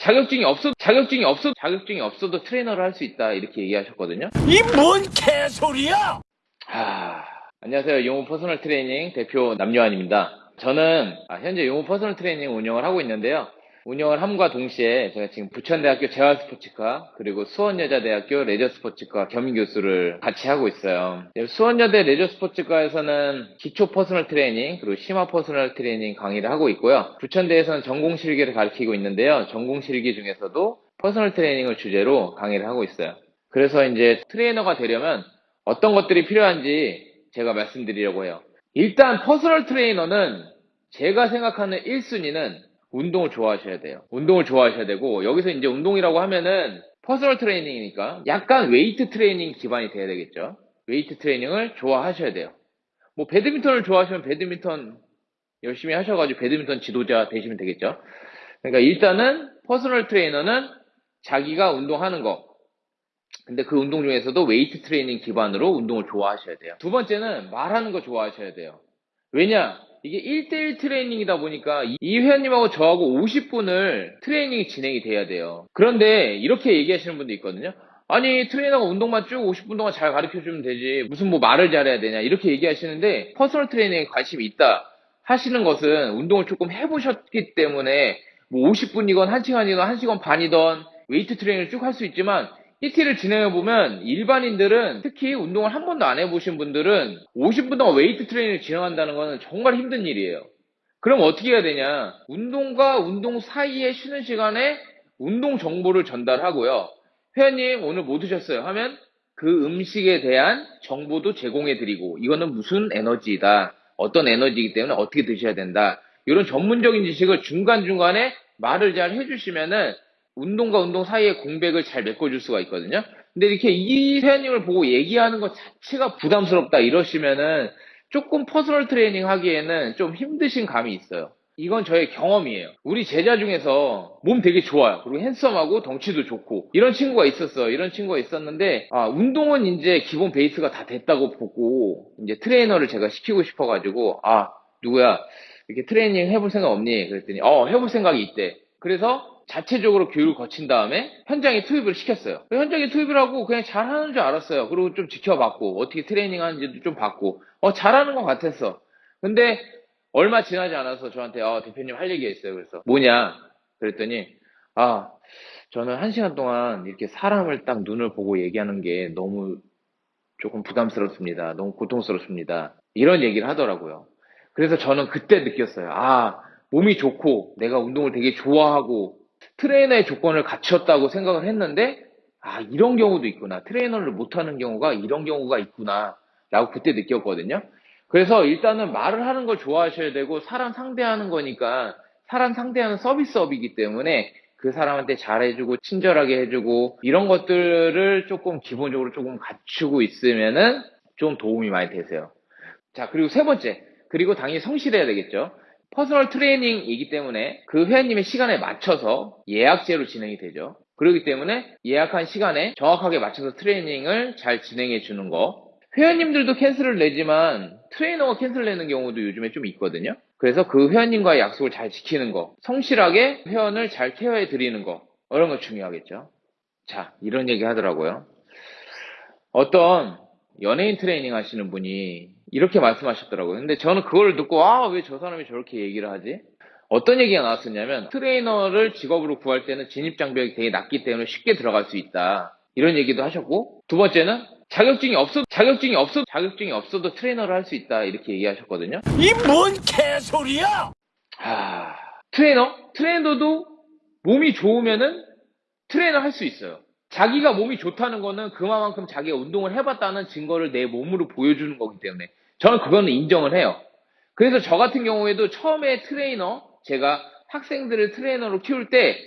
자격증이 없어 자격증이 없어 자격증이 없어도 트레이너를 할 수 있다 이렇게 얘기하셨거든요. 이 뭔 개소리야! 아, 안녕하세요. 용호 퍼스널 트레이닝 대표 남요한입니다. 저는 아, 현재 용호 퍼스널 트레이닝 운영을 하고 있는데요. 운영을 함과 동시에 제가 지금 부천대학교 재활스포츠과 그리고 수원여자대학교 레저스포츠과 겸임교수를 같이 하고 있어요. 수원여대 레저스포츠과에서는 기초 퍼스널 트레이닝 그리고 심화 퍼스널 트레이닝 강의를 하고 있고요. 부천대에서는 전공실기를 가르치고 있는데요. 전공실기 중에서도 퍼스널 트레이닝을 주제로 강의를 하고 있어요. 그래서 이제 트레이너가 되려면 어떤 것들이 필요한지 제가 말씀드리려고 해요. 일단 퍼스널 트레이너는 제가 생각하는 1순위는 운동을 좋아하셔야 돼요. 운동을 좋아하셔야 되고 여기서 이제 운동이라고 하면은 퍼스널 트레이닝이니까 약간 웨이트 트레이닝 기반이 돼야 되겠죠. 웨이트 트레이닝을 좋아하셔야 돼요. 뭐 배드민턴을 좋아하시면 배드민턴 열심히 하셔가지고 배드민턴 지도자 되시면 되겠죠. 그러니까 일단은 퍼스널 트레이너는 자기가 운동하는 거. 근데 그 운동 중에서도 웨이트 트레이닝 기반으로 운동을 좋아하셔야 돼요. 두 번째는 말하는 거 좋아하셔야 돼요. 왜냐? 이게 1대1 트레이닝이다 보니까 이 회원님하고 저하고 50분을 트레이닝이 진행이 돼야 돼요. 그런데 이렇게 얘기하시는 분도 있거든요. 아니 트레이너가 운동만 쭉 50분 동안 잘 가르쳐주면 되지 무슨 뭐 말을 잘해야 되냐 이렇게 얘기하시는데 퍼스널 트레이닝에 관심이 있다 하시는 것은 운동을 조금 해보셨기 때문에 뭐 50분이건 1시간이건 1시간 반이던 웨이트 트레이닝을 쭉 할 수 있지만 PT를 진행해 보면 일반인들은 특히 운동을 한 번도 안 해보신 분들은 50분 동안 웨이트 트레이닝을 진행한다는 것은 정말 힘든 일이에요. 그럼 어떻게 해야 되냐? 운동과 운동 사이에 쉬는 시간에 운동 정보를 전달하고요. 회원님 오늘 뭐 드셨어요? 하면 그 음식에 대한 정보도 제공해 드리고 이거는 무슨 에너지다. 어떤 에너지이기 때문에 어떻게 드셔야 된다. 이런 전문적인 지식을 중간중간에 말을 잘 해주시면은 운동과 운동 사이에 공백을 잘 메꿔줄 수가 있거든요. 근데 이렇게 이 회원님을 보고 얘기하는 것 자체가 부담스럽다 이러시면은 조금 퍼스널 트레이닝 하기에는 좀 힘드신 감이 있어요. 이건 저의 경험이에요. 우리 제자 중에서 몸 되게 좋아요. 그리고 핸섬하고 덩치도 좋고 이런 친구가 있었어. 이런 친구가 있었는데 아, 운동은 이제 기본 베이스가 다 됐다고 보고 이제 트레이너를 제가 시키고 싶어가지고 아 누구야 이렇게 트레이닝 해볼 생각 없니? 그랬더니 어 해볼 생각이 있대. 그래서 자체적으로 교육을 거친 다음에 현장에 투입을 시켰어요. 현장에 투입을 하고 그냥 잘하는 줄 알았어요. 그리고 좀 지켜봤고 어떻게 트레이닝 하는지도 좀 봤고 어 잘하는 것 같았어. 근데 얼마 지나지 않아서 저한테 어, 대표님 할 얘기가 있어요. 그래서 뭐냐? 그랬더니 아 저는 한 시간 동안 이렇게 사람을 딱 눈을 보고 얘기하는 게 너무 조금 부담스럽습니다. 너무 고통스럽습니다. 이런 얘기를 하더라고요. 그래서 저는 그때 느꼈어요. 아 몸이 좋고 내가 운동을 되게 좋아하고 트레이너의 조건을 갖췄다고 생각을 했는데 아 이런 경우도 있구나. 트레이너를 못하는 경우가 이런 경우가 있구나. 라고 그때 느꼈거든요. 그래서 일단은 말을 하는 걸 좋아하셔야 되고 사람 상대하는 거니까 사람 상대하는 서비스업이기 때문에 그 사람한테 잘해주고 친절하게 해주고 이런 것들을 조금 기본적으로 조금 갖추고 있으면은 좀 도움이 많이 되세요. 자 그리고 세 번째. 그리고 당연히 성실해야 되겠죠 퍼스널 트레이닝이기 때문에 그 회원님의 시간에 맞춰서 예약제로 진행이 되죠. 그렇기 때문에 예약한 시간에 정확하게 맞춰서 트레이닝을 잘 진행해 주는 거. 회원님들도 cancel을 내지만 트레이너가 cancel 내는 경우도 요즘에 좀 있거든요. 그래서 그 회원님과의 약속을 잘 지키는 거, 성실하게 회원을 잘 케어해 드리는 거, 이런 거 중요하겠죠. 자, 이런 얘기 하더라고요. 어떤 연예인 트레이닝 하시는 분이 이렇게 말씀하셨더라고요. 근데 저는 그걸 듣고 아 왜 저 사람이 저렇게 얘기를 하지? 어떤 얘기가 나왔었냐면 트레이너를 직업으로 구할 때는 진입 장벽이 되게 낮기 때문에 쉽게 들어갈 수 있다. 이런 얘기도 하셨고 두 번째는 자격증이 없어 자격증이 없어 자격증이 없어도 트레이너를 할 수 있다 이렇게 얘기하셨거든요. 이 뭔 개소리야! 아 트레이너 트레이너도 몸이 좋으면은 트레이너 할 수 있어요. 자기가 몸이 좋다는 거는 그만큼 자기가 운동을 해봤다는 증거를 내 몸으로 보여주는 거기 때문에 저는 그거는 인정을 해요. 그래서 저 같은 경우에도 처음에 트레이너, 제가 학생들을 트레이너로 키울 때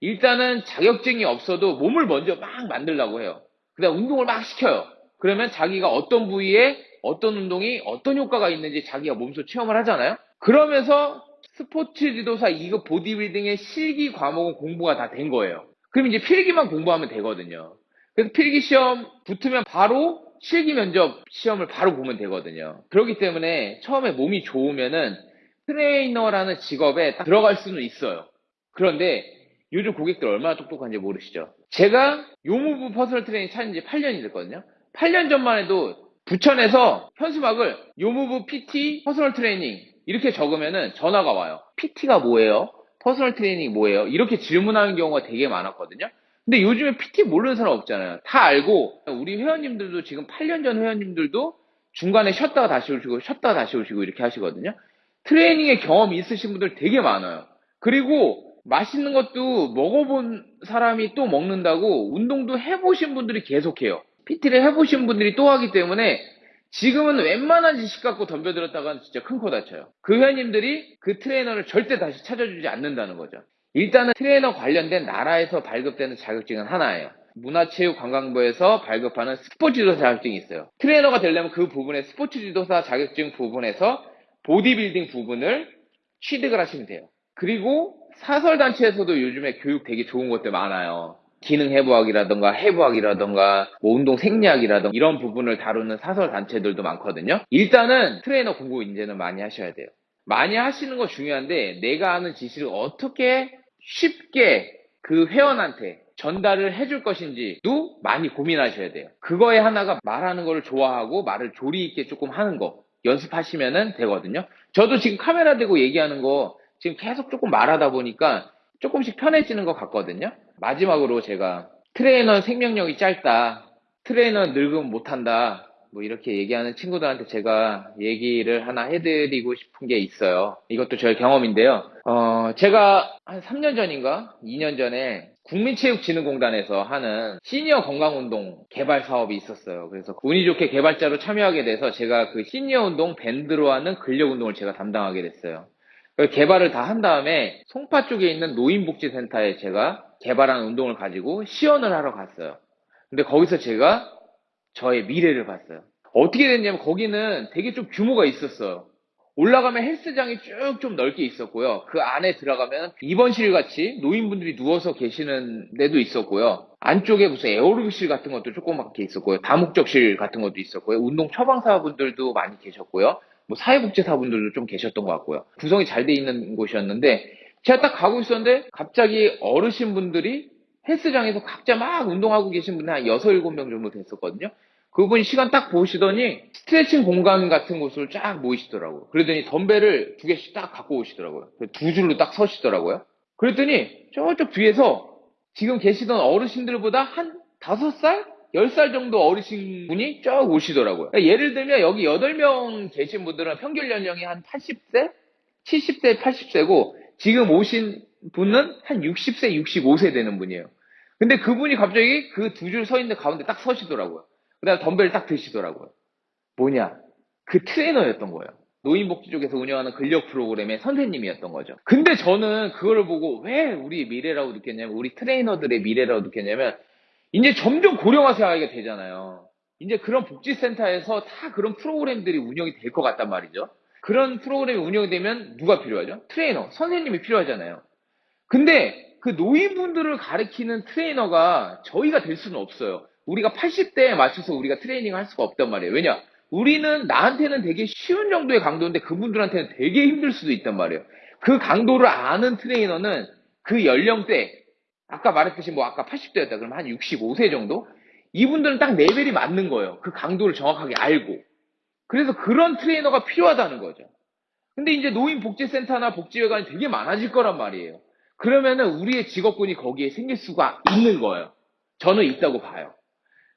일단은 자격증이 없어도 몸을 먼저 막 만들려고 해요. 그 다음 운동을 막 시켜요. 그러면 자기가 어떤 부위에 어떤 운동이 어떤 효과가 있는지 자기가 몸소 체험을 하잖아요. 그러면서 스포츠 지도사 2급 보디빌딩의 실기 과목은 공부가 다 된 거예요. 그럼 이제 필기만 공부하면 되거든요. 그래서 필기 시험 붙으면 바로 실기 면접 시험을 바로 보면 되거든요. 그렇기 때문에 처음에 몸이 좋으면은 트레이너라는 직업에 들어갈 수는 있어요. 그런데 요즘 고객들 얼마나 똑똑한지 모르시죠? 제가 요무부 퍼스널 트레이닝 차린 지 8년이 됐거든요. 8년 전만 해도 부천에서 현수막을 요무부 PT 퍼스널 트레이닝 이렇게 적으면은 전화가 와요. PT가 뭐예요? personal training 뭐예요? 이렇게 질문하는 경우가 되게 많았거든요. 근데 요즘에 PT 모르는 사람 없잖아요. 다 알고 우리 회원님들도 지금 8년 전 회원님들도 중간에 쉬었다가 다시 오시고 쉬었다가 다시 오시고 이렇게 하시거든요. 트레이닝의 경험이 있으신 분들 되게 많아요. 그리고 맛있는 것도 먹어본 사람이 또 먹는다고 운동도 해보신 분들이 계속해요. PT를 해보신 분들이 또 하기 때문에 지금은 웬만한 지식 갖고 덤벼들었다가는 진짜 큰 코 다쳐요. 그 회원님들이 그 트레이너를 절대 다시 찾아주지 않는다는 거죠. 일단은 트레이너 관련된 나라에서 발급되는 자격증은 하나예요. 문화체육관광부에서 발급하는 스포츠 지도사 자격증이 있어요. 트레이너가 되려면 그 부분에 스포츠 지도사 자격증 부분에서 보디빌딩 부분을 취득을 하시면 돼요. 그리고 사설단체에서도 요즘에 교육 되게 좋은 것들 많아요. 기능 해부학이라던가 해부학이라던가 뭐 운동 생리학이라던가 이런 부분을 다루는 사설 단체들도 많거든요. 일단은 트레이너 공부 이제는 많이 하셔야 돼요. 많이 하시는 거 중요한데 내가 아는 지식을 어떻게 쉽게 그 회원한테 전달을 해줄 것인지도 많이 고민하셔야 돼요. 그거에 하나가 말하는 거를 좋아하고 말을 조리 있게 조금 하는 거 연습하시면 되거든요. 저도 지금 카메라 대고 얘기하는 거 지금 계속 조금 말하다 보니까 조금씩 편해지는 것 같거든요. 마지막으로 제가 트레이너 생명력이 짧다. 트레이너 늙으면 못한다. 뭐 이렇게 얘기하는 친구들한테 제가 얘기를 하나 해드리고 싶은 게 있어요. 이것도 저의 경험인데요. 어, 제가 한 3년 전인가 2년 전에 국민체육진흥공단에서 하는 시니어 건강운동 개발 사업이 있었어요. 그래서 운이 좋게 개발자로 참여하게 돼서 제가 그 시니어 운동 밴드로 하는 근력 운동을 제가 담당하게 됐어요. 개발을 다 한 다음에 송파 쪽에 있는 노인복지센터에 제가 개발한 운동을 가지고 시연을 하러 갔어요. 근데 거기서 제가 저의 미래를 봤어요. 어떻게 됐냐면 거기는 되게 좀 규모가 있었어요. 올라가면 헬스장이 쭉 좀 넓게 있었고요. 그 안에 들어가면 입원실 같이 노인분들이 누워서 계시는 데도 있었고요. 안쪽에 무슨 에어로빅실 같은 것도 조그맣게 있었고요. 다목적실 같은 것도 있었고요. 운동 처방사분들도 많이 계셨고요. 뭐 사회복지사분들도 좀 계셨던 것 같고요. 구성이 잘 돼 있는 곳이었는데 제가 딱 가고 있었는데 갑자기 어르신분들이 헬스장에서 각자 막 운동하고 계신 분이 한 6, 7명 정도 됐었거든요. 그분이 시간 딱 보시더니 스트레칭 공간 같은 곳을 쫙 모이시더라고요. 그러더니 덤벨을 두 개씩 딱 갖고 오시더라고요. 두 줄로 딱 서시더라고요. 그랬더니 저쪽 뒤에서 지금 계시던 어르신들보다 한 다섯 살? 10살 정도 어르신 분이 쭉 오시더라고요. 예를 들면 여기 8명 계신 분들은 평균 연령이 한 80세? 70세, 80세고 지금 오신 분은 한 60세, 65세 되는 분이에요. 근데 그분이 갑자기 그 두 줄 서 있는 가운데 딱 서시더라고요. 그 다음에 덤벨 딱 드시더라고요. 뭐냐? 그 트레이너였던 거예요. 노인복지 쪽에서 운영하는 근력 프로그램의 선생님이었던 거죠. 근데 저는 그거를 보고 왜 우리 미래라고 느꼈냐면, 우리 트레이너들의 미래라고 느꼈냐면, 이제 점점 고령화 사회가 되잖아요. 이제 그런 복지센터에서 다 그런 프로그램들이 운영이 될 것 같단 말이죠. 그런 프로그램이 운영이 되면 누가 필요하죠? 트레이너, 선생님이 필요하잖아요. 근데 그 노인분들을 가르치는 트레이너가 저희가 될 수는 없어요. 우리가 80대에 맞춰서 우리가 트레이닝을 할 수가 없단 말이에요. 왜냐? 우리는 나한테는 되게 쉬운 정도의 강도인데 그분들한테는 되게 힘들 수도 있단 말이에요. 그 강도를 아는 트레이너는 그 연령대, 아까 말했듯이 뭐 아까 80대였다 그러면 한 65세 정도? 이분들은 딱 레벨이 맞는 거예요. 그 강도를 정확하게 알고. 그래서 그런 트레이너가 필요하다는 거죠. 근데 이제 노인복지센터나 복지회관이 되게 많아질 거란 말이에요. 그러면은 우리의 직업군이 거기에 생길 수가 있는 거예요. 저는 있다고 봐요.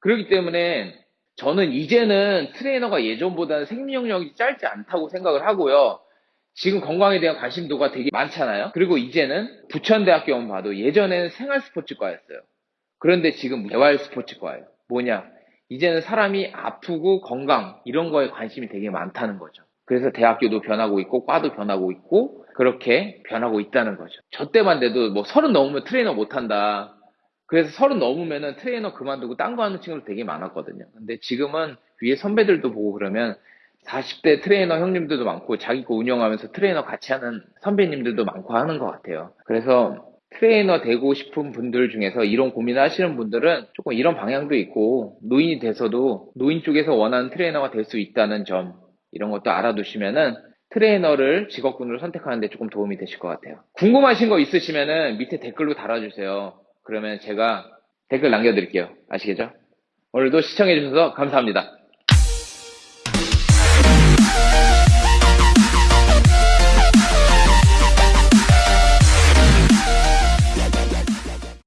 그렇기 때문에 저는 이제는 트레이너가 예전보다는 생명력이 짧지 않다고 생각을 하고요. 지금 건강에 대한 관심도가 되게 많잖아요. 그리고 이제는 부천대학교만 봐도 예전에는 생활스포츠과였어요. 그런데 지금 재활스포츠과예요. 뭐냐? 이제는 사람이 아프고 건강 이런 거에 관심이 되게 많다는 거죠. 그래서 대학교도 변하고 있고 과도 변하고 있고 그렇게 변하고 있다는 거죠. 저 때만 돼도 뭐 서른 넘으면 트레이너 못한다. 그래서 서른 넘으면은 트레이너 그만두고 딴 거 하는 친구들 되게 많았거든요. 근데 지금은 위에 선배들도 보고 그러면 40대 트레이너 형님들도 많고 자기 거 운영하면서 트레이너 같이 하는 선배님들도 많고 하는 것 같아요. 그래서 트레이너 되고 싶은 분들 중에서 이런 고민을 하시는 분들은 조금 이런 방향도 있고 노인이 돼서도 노인 쪽에서 원하는 트레이너가 될 수 있다는 점 이런 것도 알아두시면은 트레이너를 직업군으로 선택하는데 조금 도움이 되실 것 같아요. 궁금하신 거 있으시면은 밑에 댓글로 달아주세요. 그러면 제가 댓글 남겨드릴게요. 아시겠죠? 오늘도 시청해주셔서 감사합니다.